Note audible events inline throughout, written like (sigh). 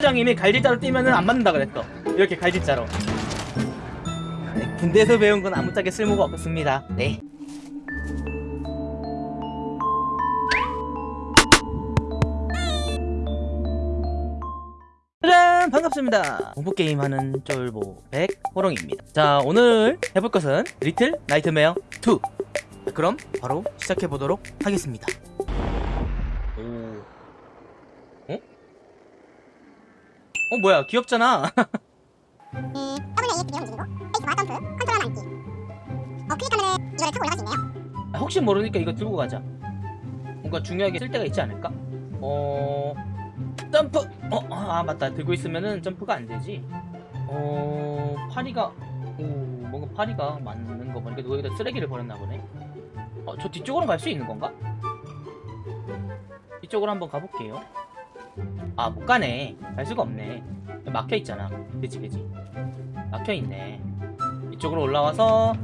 장님이 갈질자로 뛰면은 안 맞는다 그랬어 이렇게 갈질자로. 네, 군대에서 배운 건 아무짝에 쓸모가 없습니다. 네. 짜잔! 반갑습니다. 공포게임 하는 쫄보 백 호롱입니다. 자 오늘 해볼 것은 Little Nightmares 2 자, 그럼 바로 시작해보도록 하겠습니다 오 어? 어 뭐야 귀엽잖아. 이 WASD 움직이고 스페이스바 점프, 컨트롤 앉기. 어 클릭 하면 이거를 타고 올라갈 수 있네요. 아, 혹시 모르니까 이거 들고 가자. 뭔가 중요하게 쓸 때가 있지 않을까? 어... 점프! 어, 아 맞다. 들고 있으면은 점프가 안 되지. 어... 파리가 오 뭔가 파리가 많은 거 보니까 누가 여기다 쓰레기를 버렸나 보네. 어, 저 뒤쪽으로 갈 수 있는 건가? 이쪽으로 한번 가볼게요 아 못 가네. 갈 수가 없네. 막혀있잖아. 그지 그지 막혀있네. 이쪽으로 올라와서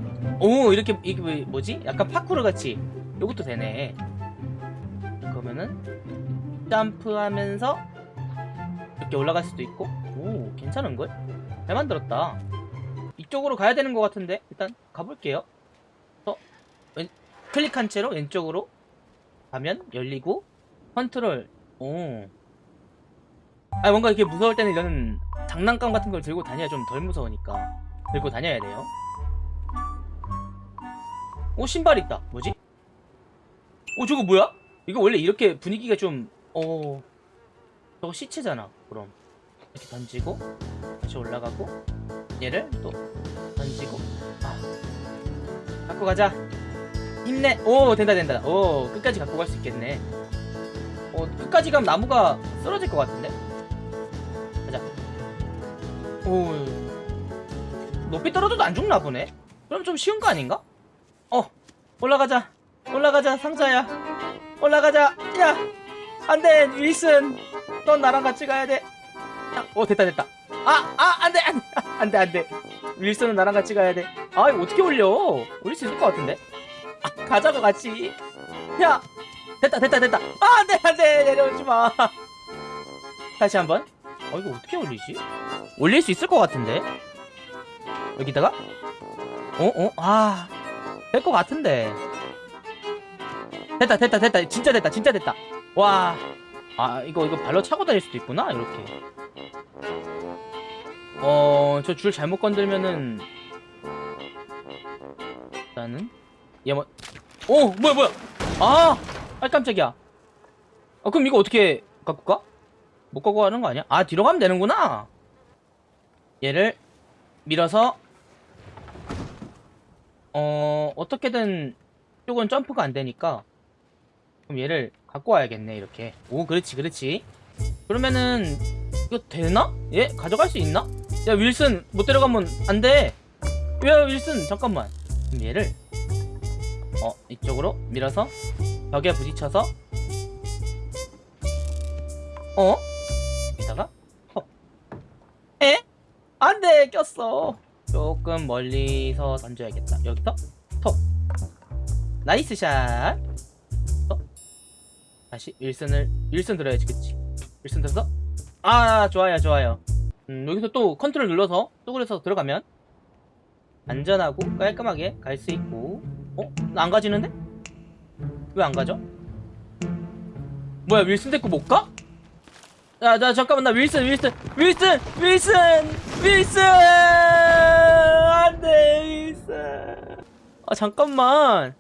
오 이렇게 이게 뭐- 뭐지? 약간 파쿠르 같이. 요것도 되네. 그러면은 점프하면서 이렇게 올라갈 수도 있고. 오 괜찮은걸? 잘 만들었다. 이쪽으로 가야 되는 것 같은데? 일단 가볼게요. 어, 왼, 클릭한 채로 왼쪽으로 가면 열리고 컨트롤. 오. 아 뭔가 이렇게 무서울 때는 이런 장난감 같은 걸 들고 다녀야 좀 덜 무서우니까 들고 다녀야 돼요. 오 신발 있다. 뭐지? 오 저거 뭐야? 이거 원래 이렇게 분위기가 좀 어... 저거 시체잖아 그럼. 이렇게 던지고 다시 올라가고 얘를 또 던지고. 아 갖고 가자. 힘내. 오 된다 된다. 오 끝까지 갖고 갈 수 있겠네. 어 끝까지 가면 나무가 쓰러질 것 같은데 오 높이 떨어져도 안 죽나 보네? 그럼 좀 쉬운 거 아닌가? 어 올라가자. 올라가자 상자야. 올라가자. 야 안 돼 윌슨. 넌 나랑 같이 가야 돼어 됐다 됐다. 아 아 안 돼 안 돼. (laughs) 안 돼 안 돼. 윌슨은 나랑 같이 가야 돼 아 이거 어떻게 올려? 올릴 수 있을 것 같은데? 아 가자고 같이. 야 됐다 됐다 됐다. 아 안 돼 안 돼. 내려오지 마. (laughs) 다시 한 번 어 이거 어떻게 올리지? 올릴 수 있을 것 같은데? 여기다가? 어 어 아 될 것 같은데. 됐다 됐다 됐다. 진짜 됐다 진짜 됐다. 와. 아 이거 이거 발로 차고 다닐 수도 있구나 이렇게. 어 저 줄 잘못 건들면은 일단은 얘뭐 오 뭐야 뭐야? 아, 아 깜짝이야. 아 그럼 이거 어떻게 갖고 가? 못 갖고 가는 거 아니야? 아 뒤로 가면 되는구나 얘를 밀어서 어 어떻게든 이쪽은 점프가 안 되니까 그럼 얘를 갖고 와야겠네 이렇게 오 그렇지 그렇지 그러면은 이거 되나? 얘 가져갈 수 있나? 야 윌슨 못 데려가면 안돼 야 윌슨 잠깐만 그럼 얘를 어 이쪽으로 밀어서 벽에 부딪혀서 어? 여기다가 어. 에? 안돼 꼈어 조금 멀리서 던져야겠다 여기서 톡 nice shot 어? 다시 윌슨을 윌슨 들어야지 그치 윌슨 들어서 아 좋아요 좋아요 음, 여기서 또 컨트롤 눌러서 쪼그려서 들어가면 안전하고 깔끔하게 갈 수 있고 어? 나 안 가지는데? 왜 안 가죠? 뭐야 윌슨 데리고 못 가? 야, 나 잠깐만 나 윌슨 윌슨 윌슨 윌슨 윌슨! 안돼 윌슨! 아 잠깐만.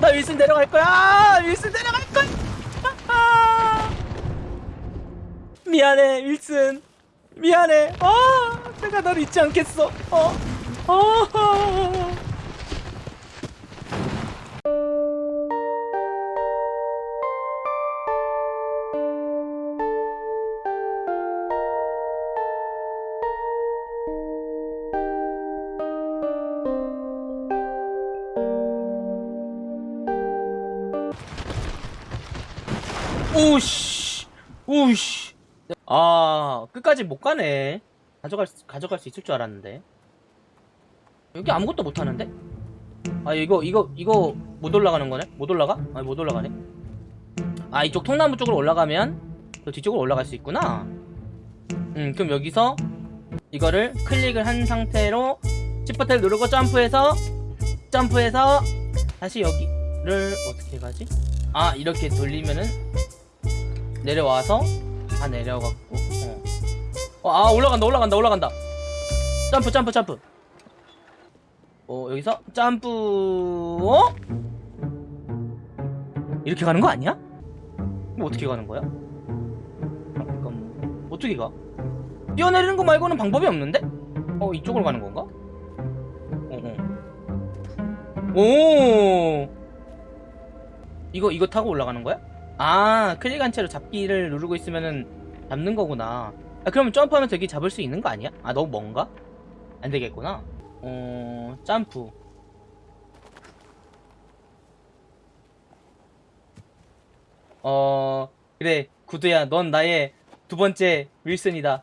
나 윌슨 데려갈 거야! 아, 윌슨 데려갈 거야! 아, 미안해 윌슨. 미안해. 어 내가 널 잊지 않겠어. 어 어. 오씨 오씨. 아 끝까지 못 가네. 가져갈 수, 가져갈 수 있을 줄 알았는데. 여기 아무것도 못 하는데? 아 이거 이거 이거 못 올라가는 거네? 못 올라가? 아니 못 올라가네. 아 이쪽 통나무 쪽으로 올라가면 저 뒤쪽으로 올라갈 수 있구나. 음 그럼 여기서 이거를 클릭을 한 상태로 시프트를 누르고 점프해서 점프해서 다시 여기를 어떻게 가지? 아 이렇게 돌리면은 내려와서 다 내려갔고 어. 어, 아 올라간다 올라간다 올라간다 점프 점프 점프 어 여기서 점프 어? 이렇게 가는 거 아니야? 이거 어떻게 가는 거야? 잠깐만 어떻게 가? 뛰어내리는 거 말고는 방법이 없는데? 어 이쪽으로 가는 건가? 어, 어. 오 이거 이거 타고 올라가는 거야? 아 클릭한 채로 잡기를 누르고 있으면은 잡는 거구나 아 그러면 점프하면 되게 잡을 수 있는 거 아니야? 아 너무 먼가? 안 되겠구나 어 점프 어 그래 구두야 넌 나의 두 번째 윌슨이다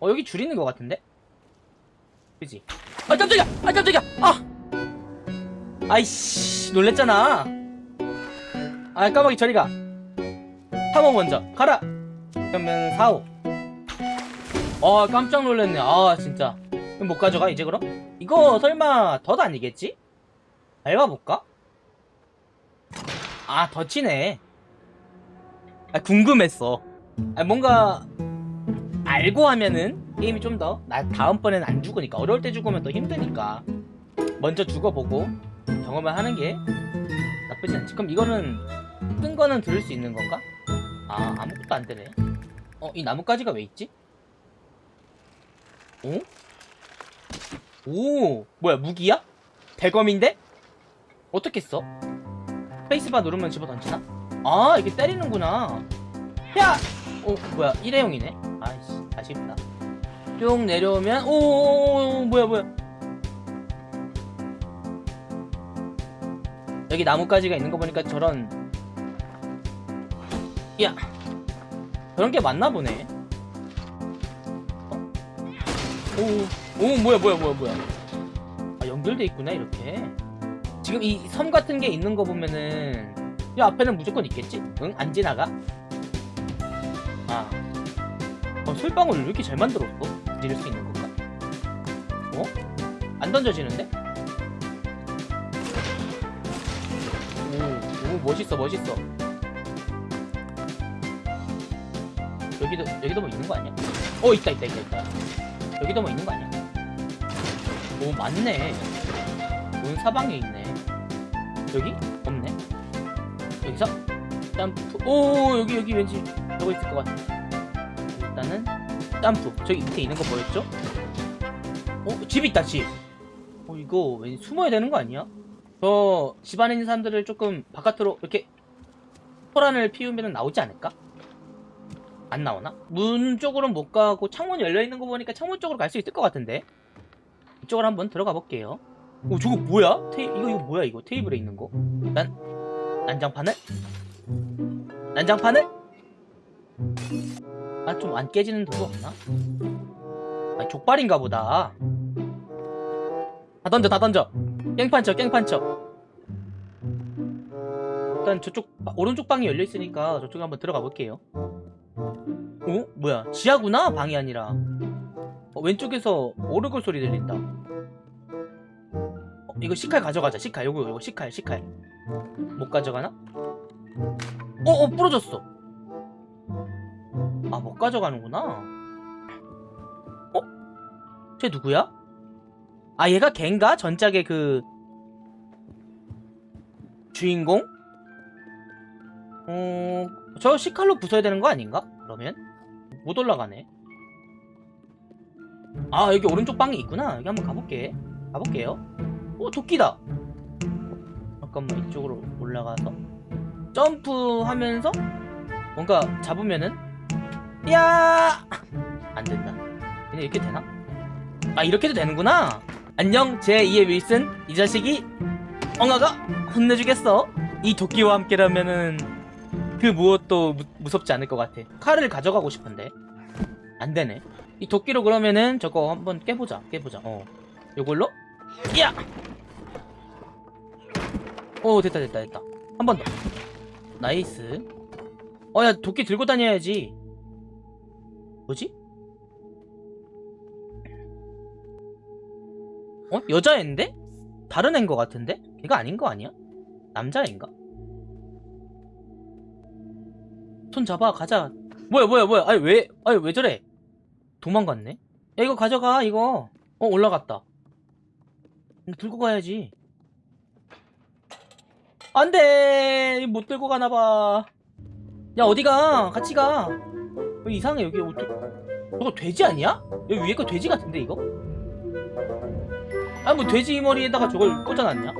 어 여기 줄 있는 것 같은데? 그지? 아 깜짝이야! 아 깜짝이야! 아! 아이씨 놀랬잖아 아 까마귀 저리가. 3호 먼저. 가라. 그러면 4호 아 깜짝 놀랐네. 아 진짜. 그럼 못 가져가 이제 그럼? 이거 설마 덧 아니겠지? 밟아볼까? 아 덧이네. 아 궁금했어. 아 뭔가 알고 하면은 게임이 좀 더 나 다음번엔 안 죽으니까. 어려울 때 죽으면 더 힘드니까. 먼저 죽어보고 경험을 하는 게 나쁘지 않지. 그럼 이거는 뜬 거는 들을 수 있는 건가? 아 아무것도 안 되네 어 이 나뭇가지가 왜 있지? 오? 오 뭐야 무기야? 대검인데? 어떻게 써? 페이스바 누르면 집어 던지나? 아 이게 때리는구나 야! 어 뭐야 일회용이네 아이씨 아쉽다 쭉 내려오면 오 뭐야 뭐야 여기 나뭇가지가 있는 거 보니까 저런 야 저런 게 맞나 보네 어? 오, 오 뭐야 뭐야 뭐야 뭐야 아 연결돼 있구나 이렇게 지금 이 섬 같은 게 있는 거 보면은 이 앞에는 무조건 있겠지? 응? 안 지나가? 아 어, 솔방울을 왜 이렇게 잘 만들었어? 지를 수 있는 건가? 어? 안 던져지는데? 오, 오 멋있어 멋있어 여기도 여기도 뭐 있는 거 아니야? 어 있다 있다 있다 있다 여기도 뭐 있는 거 아니야? 오 맞네 온 사방에 있네 여기? 없네 여기서 점프 오 여기 여기 왠지 저거 있을 것 같아 일단은 점프 저기 밑에 있는 거 보였죠? 어? 집 있다 집 어, 이거 왠지 숨어야 되는 거 아니야? 저 집안에 있는 사람들을 조금 바깥으로 이렇게 소란을 피우면 나오지 않을까? 안 나오나? 문 쪽으로는 못 가고 창문 열려있는 거 보니까 창문 쪽으로 갈 수 있을 것 같은데 이쪽으로 한번 들어가 볼게요 오 저거 뭐야? 테이 이거 이거 뭐야 이거 테이블에 있는 거? 난 난장판을? 난장판을? 아 좀 안 깨지는 도구 없나? 아 족발인가 보다 다 던져 다 던져 깽판 쳐 깽판 쳐 일단 저쪽 바- 오른쪽 방이 열려있으니까 저쪽에 한번 들어가 볼게요 어? 뭐야 지하구나 방이 아니라 어, 왼쪽에서 오르골 소리 들린다 어, 이거 식칼 가져가자 식칼 요거 요거 식칼 식칼 못 가져가나? 어, 어, 부러졌어. 아, 못 가져가는구나. 어? 쟤 누구야? 아, 얘가 걘가? 전작의 그, 주인공? 어, 저 시칼로 부숴야 되는 거 아닌가? 그러면? 못 올라가네. 아, 여기 오른쪽 방이 있구나. 여기 한번 가볼게. 가볼게요. 어, 도끼다. 잠깐만, 이쪽으로 올라가서. 점프하면서 뭔가 잡으면은 야! 안 된다. 그냥 이렇게 되나? 아 이렇게도 되는구나. 안녕 제2의 윌슨 이 자식이 엉아가 혼내주겠어. 이 도끼와 함께라면은 그 무엇도 무, 무섭지 않을 것 같아. 칼을 가져가고 싶은데 안 되네. 이 도끼로 그러면은 저거 한번 깨보자. 깨보자. 어. 요걸로 야! 오 됐다 됐다 됐다. 한 번 더. nice. 어, 야, 도끼 들고 다녀야지. 뭐지? 어? 여자애인데? 다른 애인 것 같은데? 걔가 아닌 거 아니야? 남자애인가? 손 잡아 가자. 뭐야 뭐야 뭐야. 아니 왜 아니 왜 저래? 도망갔네? 야 이거 가져가 이거. 어 올라갔다. 들고 가야지. 안돼! 못 들고 가나봐. 야 어디가? 같이 가. 여기 이상해 여기 어떡 저거 돼지 아니야? 여기 위에 거 돼지 같은데 이거? 아 뭐 돼지 머리에다가 저걸 꽂아놨냐?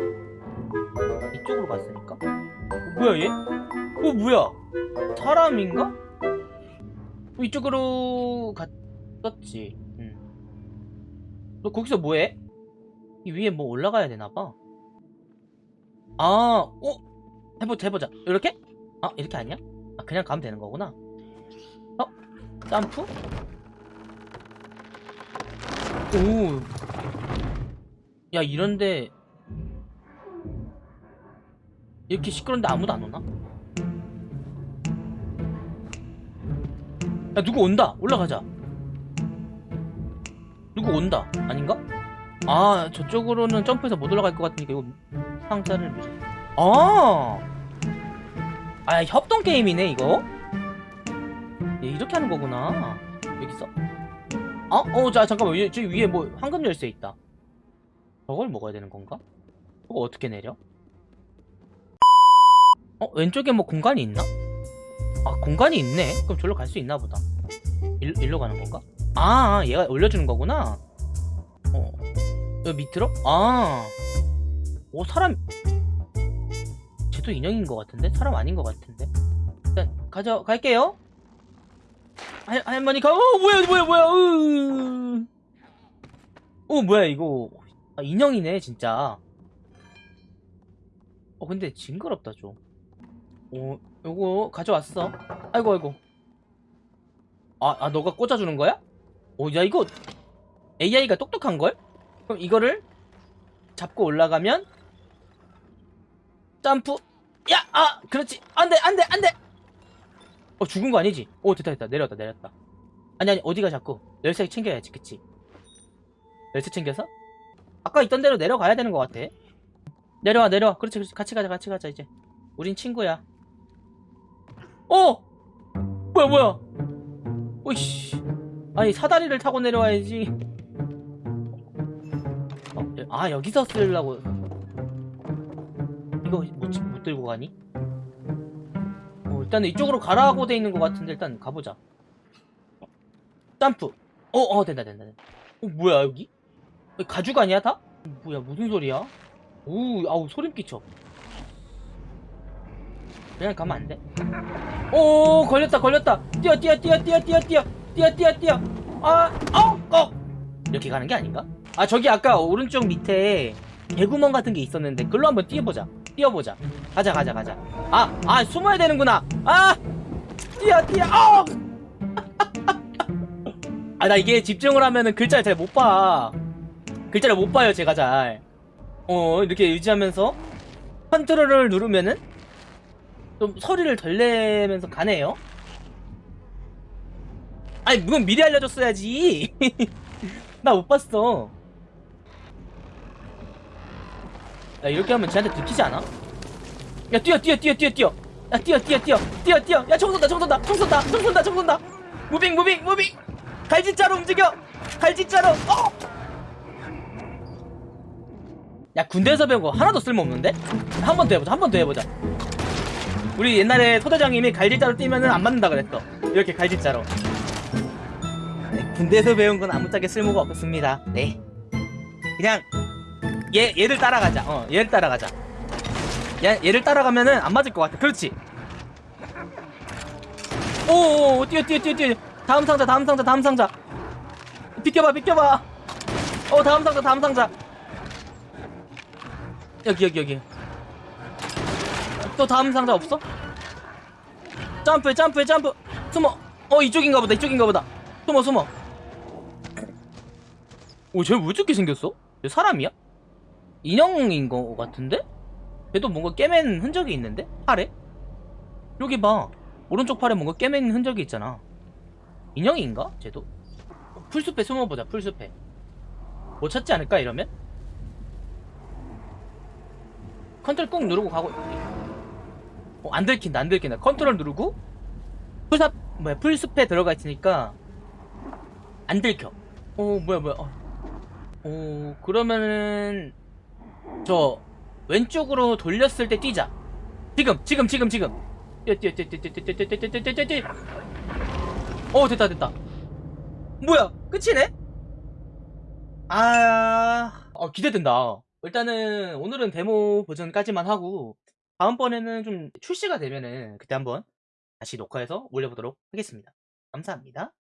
이쪽으로 갔으니까? 어, 뭐야 얘? 어 뭐야 사람인가? 어, 이쪽으로 갔었지 응. 너 거기서 뭐해? 이 위에 뭐 올라가야 되나봐 아 어? 해보자 해보자 이렇게? 아 이렇게 아니야? 아 그냥 가면 되는 거구나 어? 점프? 오. 야, 이런데. 이렇게 시끄러운데 아무도 안 오나? 야, 누구 온다. 올라가자. 누구 온다. 아닌가? 아, 저쪽으로는 점프해서 못 올라갈 것 같으니까 이거 상자를. 아! 아, 협동 게임이네, 이거? 얘 이렇게 하는 거구나. 여기 있어. 어? 어, 자, 잠깐만. 여- 저기 위에 뭐 황금 열쇠 있다. 저걸 먹어야 되는 건가? 이거 어떻게 내려? 어? 왼쪽에 뭐 공간이 있나? 아, 공간이 있네? 그럼 저기로 갈 수 있나 보다. 일, 일로 가는 건가? 아, 얘가 올려주는 거구나. 어. 여기 밑으로? 아. 오, 사람. 쟤도 인형인 것 같은데? 사람 아닌 것 같은데? 일단, 가져갈게요. 할, 할머니 가, 어, 뭐야, 뭐야, 뭐야, 으. 어, 뭐야, 이거. 아, 인형이네, 진짜. 어, 근데 징그럽다, 좀. 어, 요거 가져왔어. 아이고, 아이고. 아, 아, 너가 꽂아주는 거야? 어, 야, 이거 AI가 똑똑한걸? 그럼 이거를 잡고 올라가면 점프. 야, 아, 그렇지. 안 돼, 안 돼, 안 돼. 어, 죽은 거 아니지? 오, 됐다, 됐다. 내려왔다, 내렸다. 아니, 아니, 어디가 자꾸. 열쇠 챙겨야지, 그치? 열쇠 챙겨서? 아까 있던 대로 내려가야 되는 것 같아. 내려와, 내려와. 그렇지, 그렇지. 같이 가자, 같이 가자, 이제. 우린 친구야. 어! 뭐야, 뭐야. 오이씨. 아니, 사다리를 타고 내려와야지. 어, 여- 아, 여기서 쓰려고. 이거 못, 지- 못 들고 가니? 어, 일단 이쪽으로 가라고 돼 있는 것 같은데 일단 가보자. 점프. 어, 어, 된다, 된다, 된다. 어, 뭐야 여기? 여기 가죽 아니야 다? 뭐야 무슨 소리야? 오, 아우 소름 끼쳐. 그냥 가면 안 돼. 오, 걸렸다, 걸렸다. 뛰어, 뛰어, 뛰어, 뛰어, 뛰어, 뛰어, 뛰어, 뛰어, 뛰어. 아, 어, 어. 이렇게 가는 게 아닌가? 아, 저기 아까 오른쪽 밑에 개구멍 같은 게 있었는데 글로 한번 뛰어보자. 뛰어보자. 가자, 가자, 가자. 아, 아, 숨어야 되는구나. 아, 뛰어, 뛰어. 어! (laughs) 아, 나 이게 집중을 하면은 글자를 잘 못 봐. 글자를 못 봐요, 제가 잘. 어, 이렇게 유지하면서 컨트롤을 누르면은 좀 소리를 덜 내면서 가네요. 아니, 그건 미리 알려줬어야지. (laughs) 나 못 봤어. 야, 이렇게 하면 쟤한테 들키지 않아? 야, 뛰어, 뛰어, 뛰어, 뛰어, 뛰어. 야, 뛰어, 뛰어, 뛰어, 뛰어, 뛰어. 야, 총 쏜다, 총 쏜다, 총 쏜다, 총 쏜다, 총 쏜다. moving, moving, moving. 갈짓자로 움직여. 갈짓자로. 어! 야, 군대에서 배운 거 하나도 쓸모없는데? 한 번 더 해보자, 한 번 더 해보자. 우리 옛날에 소대장님이 갈짓자로 뛰면은 안 맞는다 그랬어. 이렇게 갈짓자로. 네, 군대에서 배운 건 아무짝에 쓸모가 없습니다. 네. 그냥 얘 얘를 따라가자. 어, 얘를 따라가자. 얘 얘를 따라가면은 안 맞을 것 같아. 그렇지. 오, 오, 뛰어 뛰어 뛰어 뛰어. 다음 상자, 다음 상자, 다음 상자. 비켜봐, 비켜봐. 어, 다음 상자, 다음 상자. 여기 여기 여기. 또 다음 상자 없어? 점프, 점프, 점프. 숨어. 어, 이쪽인가 보다. 이쪽인가 보다. 숨어, 숨어. 오, 쟤왜 저렇게 생겼어? 쟤 사람이야? 인형인 거 같은데? 얘도 뭔가 꿰맨 흔적이 있는데? 팔에? 여기 봐. 오른쪽 팔에 뭔가 꿰맨 흔적이 있잖아. 인형인가? 쟤도? 풀숲에 숨어보자 풀숲에 못 찾지 않을까 이러면? 컨트롤 꾹 누르고 가고 어, 안 들킨다 안 들킨다. 컨트롤 누르고 풀숲 뭐야 풀숲에 들어가 있으니까 안 들켜. 어 뭐야 뭐야 어, 어 그러면은 저 왼쪽으로 돌렸을 때 뛰자. 지금 지금 지금 지금. 뛰어 뛰어 뛰어 뛰어 뛰어 뛰어 뛰어 뛰어 뛰어 뛰어 뛰어. 어 됐다 됐다. 뭐야 끝이네? 아 어, 기대된다. 일단은 오늘은 데모 버전까지만 하고 다음번에는 좀 출시가 되면은 그때 한번 다시 녹화해서 올려보도록 하겠습니다. 감사합니다